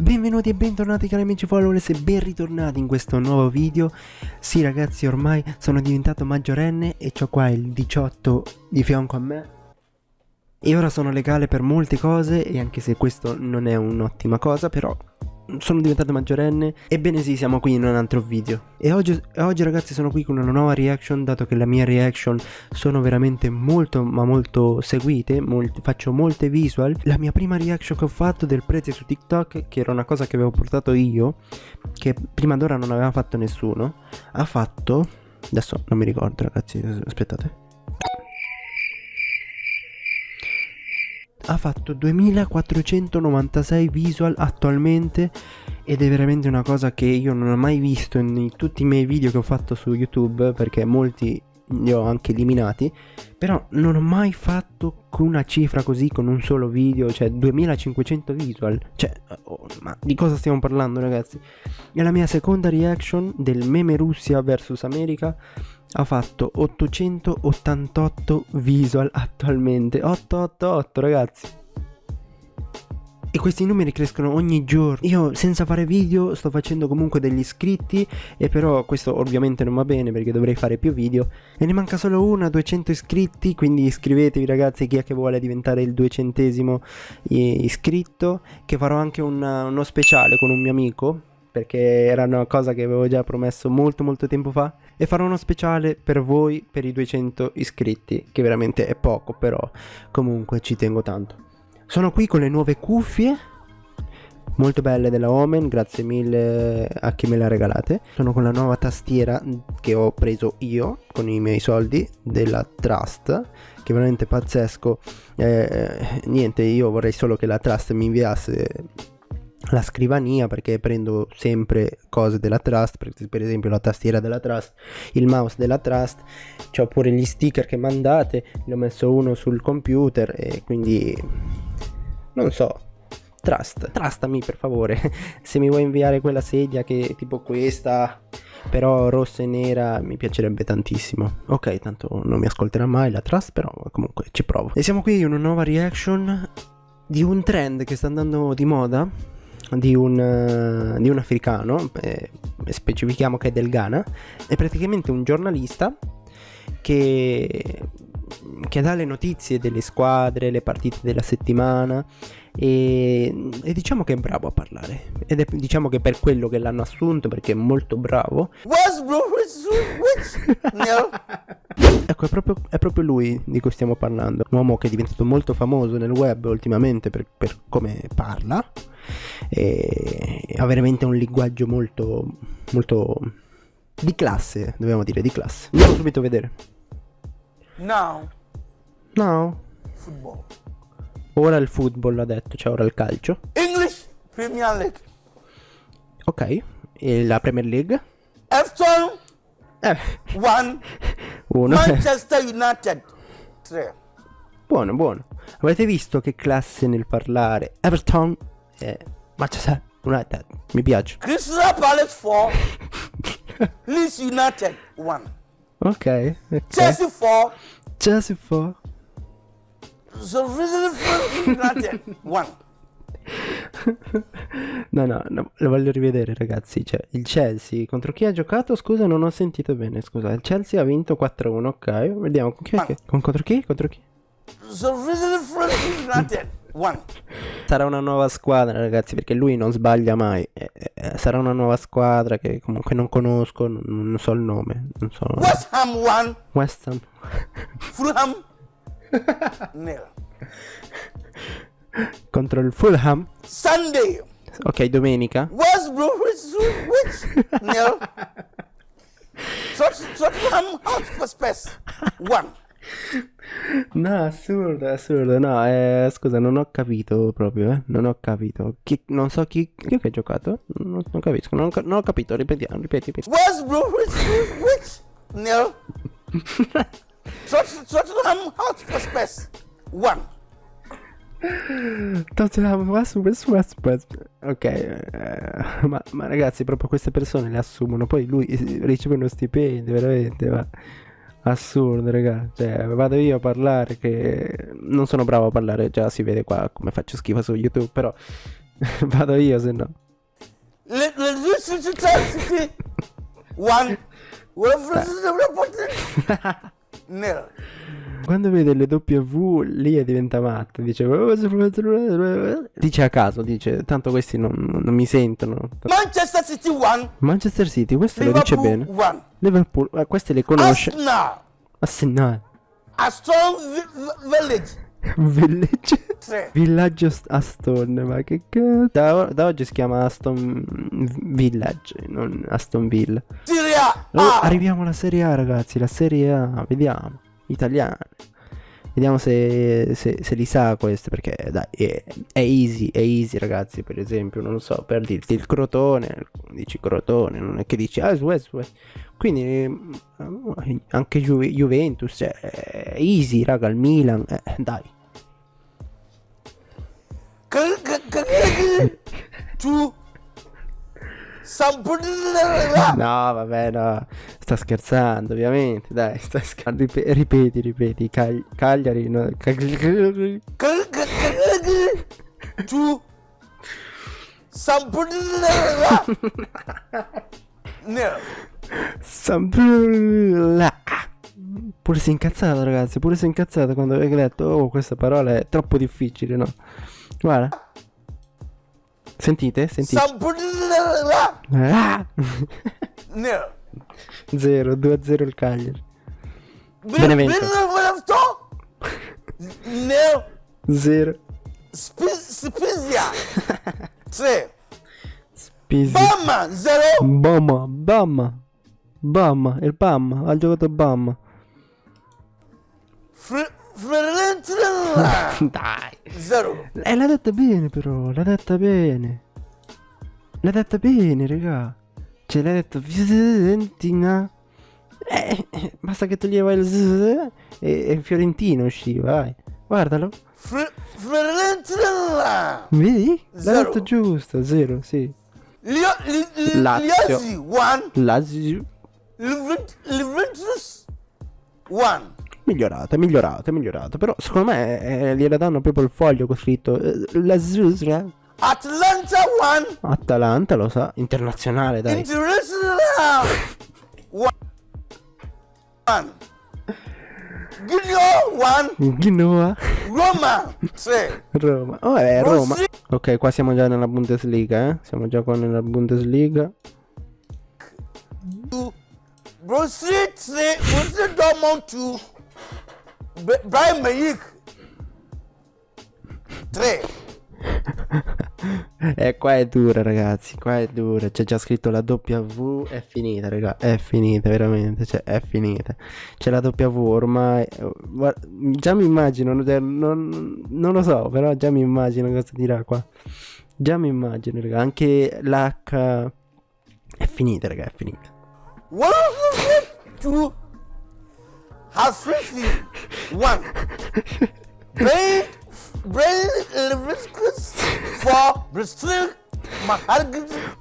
Benvenuti e bentornati cari amici followers e ben ritornati in questo nuovo video. Sì ragazzi ormai sono diventato maggiorenne e ho qua il 18 di fianco a me. E ora sono legale per molte cose e anche se questo non è un'ottima cosa però sono diventato maggiorenne. Ebbene sì, siamo qui in un altro video. E oggi, oggi, ragazzi sono qui con una nuova reaction Dato che le mie reaction sono veramente molto ma molto seguite molti, Faccio molte visual. La mia prima reaction che ho fatto del prete su TikTok Che era una cosa che avevo portato io Che prima d'ora non aveva fatto nessuno Ha fatto Adesso non mi ricordo ragazzi, aspettate ha fatto 2496 visual attualmente ed è veramente una cosa che io non ho mai visto in tutti i miei video che ho fatto su YouTube perché molti li ho anche eliminati però non ho mai fatto una cifra così con un solo video cioè 2500 visual cioè oh, ma di cosa stiamo parlando ragazzi? È la mia seconda reaction del meme Russia vs America ha fatto 888 visual attualmente. 888 ragazzi. E questi numeri crescono ogni giorno. Io senza fare video sto facendo comunque degli iscritti E però questo ovviamente non va bene perché dovrei fare più video. E ne manca solo una, 200 iscritti Quindi iscrivetevi ragazzi chi è che vuole diventare il duecentesimo iscritto. Che farò anche una, uno speciale con un mio amico perché era una cosa che avevo già promesso molto molto tempo fa e farò uno speciale per voi per i 200 iscritti che veramente è poco però comunque ci tengo tanto sono qui con le nuove cuffie molto belle della Omen, grazie mille a chi me le ha regalate. Sono con la nuova tastiera che ho preso io con i miei soldi della Trust, che veramente pazzesco. Eh, niente, io vorrei solo che la Trust mi inviasse la scrivania perché prendo sempre cose della Trust, per, esempio la tastiera della Trust, il mouse della Trust, ho pure gli sticker che mandate, ne ho messo uno sul computer e quindi non so, trust, trustami per favore, se mi vuoi inviare quella sedia che è tipo questa, però rossa e nera mi piacerebbe tantissimo. Ok, tanto non mi ascolterà mai la trust, però comunque ci provo. E siamo qui in una nuova reaction di un trend che sta andando di moda, di un, uh, di un africano, eh, specifichiamo che è del Ghana, è praticamente un giornalista che che dà le notizie delle squadre, le partite della settimana e, e, diciamo che è bravo a parlare. Ed è diciamo che per quello che l'hanno assunto perché è molto bravo. Ecco è proprio, è proprio, lui di cui stiamo parlando. Un uomo che è diventato molto famoso nel web ultimamente per, per come parla. E ha veramente un linguaggio molto molto di classe dobbiamo dire di classe. Andiamo subito a vedere Now. Now. Football. Ora il football ha detto, cioè ora il calcio. English Premier League. Ok. E la Premier League? Everton. Eh. One. Uno. Manchester United. Tre. Buono, buono. Avete visto che classe nel parlare? Everton e Manchester United. Mi piace. Crystal Palace 4. Leeds United 1. Ok. okay. Chelsea 4. Chelsea 4. So United 1. No, no, no, lo voglio rivedere ragazzi, cioè il Chelsea contro chi ha giocato? Scusa, non ho sentito bene, scusa. Il Chelsea ha vinto 4-1, ok. Vediamo con chi. Con contro chi? Contro chi? So United One. Sarà una nuova squadra, ragazzi, perché lui non sbaglia mai. Eh, eh, sarà una nuova squadra che comunque non conosco, non, non so il nome. Non so. West Ham One. West Ham. Fulham. Nil. Contro il Fulham. Sunday. Ok, domenica. West Bromwich. Nil. Tottenham Hotspur. One. No, assurdo, assurdo. No, eh, scusa, non ho capito proprio, eh. Non ho capito. Chi, non so chi, chi ha giocato. Non, non capisco, non, non, ho capito. Ripetiamo, ripeti, ripeti. Where's Which? Which? No. Tottenham Hotspur. One. Tottenham Hotspur. Ok, eh, ma, ma ragazzi, proprio queste persone le assumono. Poi lui riceve uno stipendio, veramente, ma assurdo raga cioè vado io a parlare che non sono bravo a parlare già si vede qua come faccio schifo su youtube però Vado io se no. One. Quando vede le W lì diventa matta. Dice. Dice a caso, dice. Tanto questi non, non mi sentono. Manchester City one. Manchester City, questo lo dice Liverpool bene. one. Liverpool, eh, queste le conosce. Arsenal. Arsenal. Aston Vi- Vi- Village. Village. Villaggio St- Aston, ma che cazzo. Da, da oggi si chiama Aston Village, non Aston Villa. Serie Oh, A. arriviamo alla Serie A, ragazzi. La Serie A, vediamo. Italiana. Vediamo se, se, se li sa queste. Perché dai, è, è easy, è easy, ragazzi. Per esempio, non lo so, per dirti il Crotone. Dici Crotone, non è che dici ah, West, West. Quindi eh, anche Ju- Juventus, cioè, è easy, raga. Il Milan, eh, dai. Somebody. No, vabbè, no. Sta scherzando, ovviamente. Dai, sta scherzando. Ripe- ripeti, ripeti. Cagli- Cagliari, no. Cagli- K- k- k- Two. Somebody. Nil. Sambrula. Pure si è incazzato, ragazzi. Pure si è incazzato quando aveva letto. Oh, questa parola è troppo difficile, no? Guarda. Sentite? Sentite. Somebody. Ah! Nil. 0, 2-0 il Cagliari. Bin- Benevento. Benevento. Nil. 0. Spi- Spezia. Tre. Pisi. Bama. Zero. Bama, Bama. Bama, il Bama. Ha giocato. Fr- Fiorentina. Dai. Zero. Eh, l'ha detta bene però, l'ha detta bene. L'ha detta bene, raga. Cioè, l'ha detto Fiorentina. Eh, eh, basta che toglieva il z e, e Fiorentino usciva, vai. Guardalo. Fiorentina. Vedi? L'ha detto giusto, zero, sì. Lio- li- Lazio. Liozzi. One. Lazio. Juventus-. One. Migliorato, è migliorato. Però secondo me eh, gliela danno proprio il foglio con scritto eh, Lazio. Atlanta One. Atalanta, lo sa. Internazionale, dai. Internazionale. One. Genoa One. Genoa. Roma. 3 Roma. Oh, è Roma. Ok, qua siamo già nella Bundesliga, eh. Siamo già qua nella Bundesliga. Borussia Borussia Dortmund 2. Bayern Munich 3. e eh, qua è dura ragazzi, qua è dura, c'è già scritto la W, è finita raga, è finita veramente, cioè è finita. C'è la W ormai, eh, già mi immagino, non, non lo so, però già mi immagino cosa dirà qua. Già mi immagino raga, anche l'H è finita raga, è finita. One, two, half, one.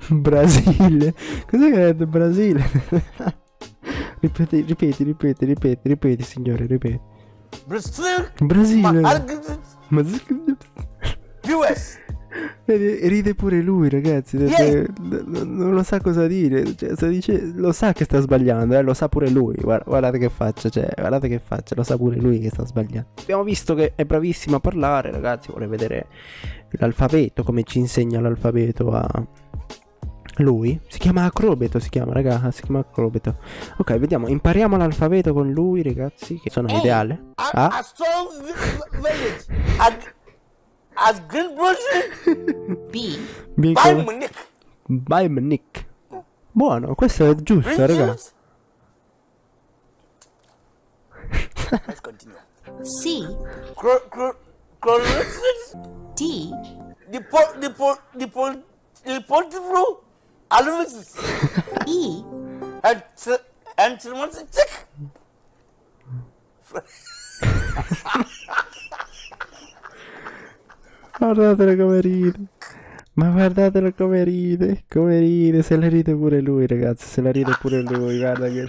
Brasile. Cos'è che ha detto Brasile? ripeti, ripeti, ripeti, ripeti, ripeti, signore, ripeti. Brasile. Ma US. Vedi, ride pure lui, ragazzi. Yeah. perché Non lo sa cosa dire. Cioè, sta dice- lo sa che sta sbagliando, eh, lo sa pure lui. Guarda- guardate che faccia, cioè, guardate che faccia, lo sa pure lui che sta sbagliando. Abbiamo visto che è bravissimo a parlare, ragazzi. Vuole vedere l'alfabeto, come ci insegna l'alfabeto a lui. Si chiama Acrobeto, si chiama, raga, si chiama Acrobeto. Ok, vediamo, impariamo l'alfabeto con lui, ragazzi, che sono l'ideale. A, Ah, a as green person B B by cosa? Monique by Monique buono questo è giusto green raga. Juice? let's continue. C cro cro cro D the po the po the the portfolio E. And and check Guardatelo come ride. Ma guardatelo come ride. Come ride. Se la ride pure lui, ragazzi. Se la ride pure lui. Guarda che.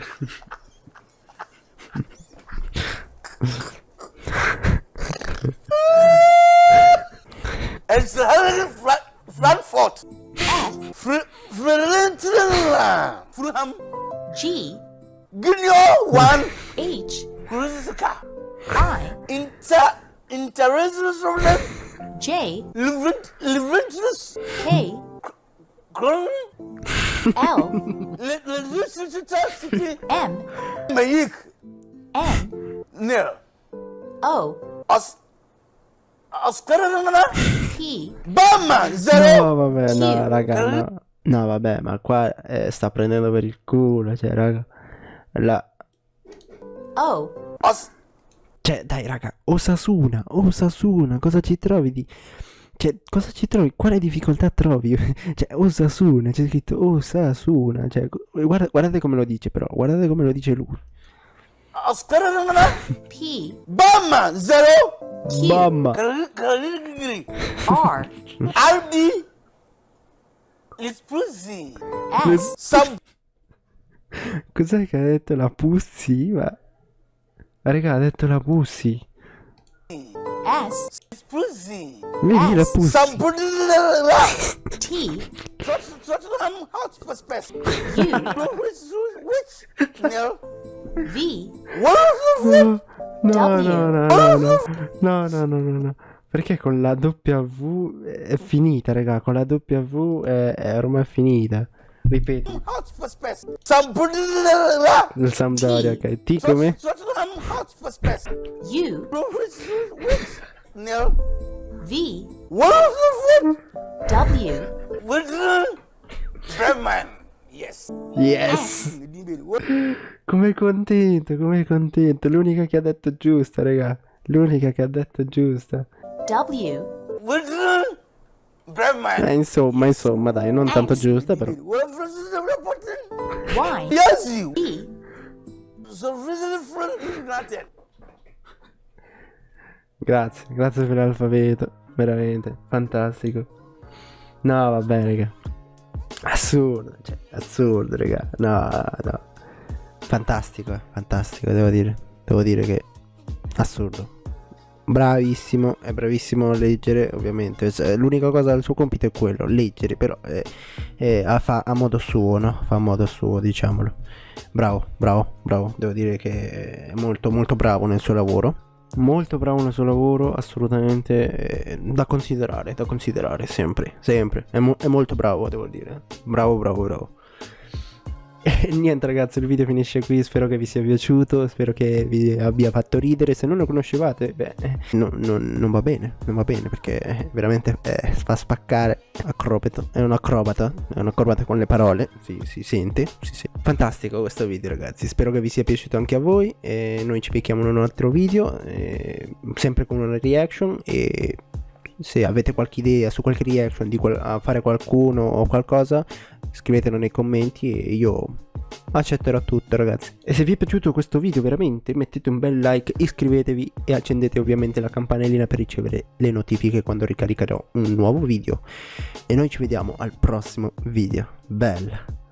Flat Frankfurt. F, Fr- Fiorentina. Fulham. G, Gunyo 1. H, Kruzka. I, Inter. International. J. K. L. M, Mayik. N, Nil. O, Os. Oscar. P, Bam. Zero. No, vabbè, no, raga, no. No, vabbè, ma qua eh, sta prendendo per il culo, cioè, raga. La... O, Os. Cioè, dai, raga, Osasuna, Osasuna, cosa ci trovi di... Cioè, cosa ci trovi? Quale difficoltà trovi? cioè, Osasuna, c'è scritto Osasuna, cioè, gu- guarda- guardate come lo dice però, guardate come lo dice lui. P, Bam. Zero. Q, Caligari. R, Aldi. Lispuzzi. S, Sub. cos'è che ha detto la Pussi? Ma... Raga, ha detto la Pussi. S, Lispuzzi. Vedi la? Sampudilla. T. V, No, no, W. no, no, no, no, no, no, no, no, no. Perché con la W è finita, raga, con la W è, è ormai finita. Ripeti. Il Sampdoria, ok. Ti come? U. V. W. Brahman. Yes. Yes. Com'è contento, com'è contento. L'unica che ha detto giusta, raga. L'unica che ha detto giusta. W. Eh, insomma, insomma, dai, non tanto giusta, però. What is Y, Yes, you. Grazie, grazie per l'alfabeto. Veramente, fantastico. No, vabbè, raga. Assurdo, cioè, assurdo, raga. No, no. Fantastico, eh, fantastico, devo dire. Devo dire che assurdo. Bravissimo, è bravissimo a leggere, ovviamente. Cioè, L'unica cosa del suo compito è quello, leggere, però eh, eh, a- fa a modo suo, no? Fa a modo suo, diciamolo. Bravo, bravo, bravo. Devo dire che è molto, molto bravo nel suo lavoro. Molto bravo nel suo lavoro, assolutamente eh, da considerare, da considerare sempre, sempre. È, mo- è molto bravo, devo dire. Bravo, bravo, bravo. E niente ragazzi, il video finisce qui, spero che vi sia piaciuto, spero che vi abbia fatto ridere, se non lo conoscevate, beh, eh, no- non- non va bene, non va bene perché eh, veramente eh, fa spaccare, acrobato, è un acrobata, è un acrobata con le parole, si, si sente, si sente. Fantastico questo video ragazzi, spero che vi sia piaciuto anche a voi, e noi ci becchiamo in un altro video, eh, sempre con una reaction. E se avete qualche idea su qualche reaction di qual- a fare qualcuno o qualcosa, scrivetelo nei commenti e io accetterò tutto ragazzi. E se vi è piaciuto questo video veramente mettete un bel like, iscrivetevi e accendete ovviamente la campanellina per ricevere le notifiche quando ricaricherò un nuovo video. E noi ci vediamo al prossimo video. Bella!